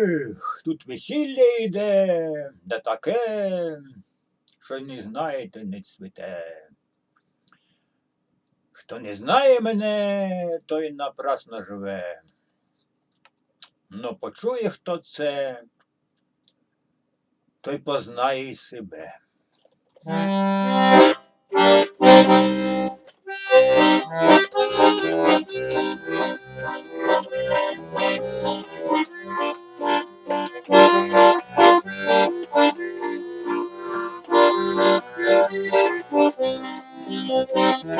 Ех, тут весілля йде, да таке, що не знаєте, не цвіте. Хто не знає мене, той напрасно живе. Но почує, хто це, той познає й себе.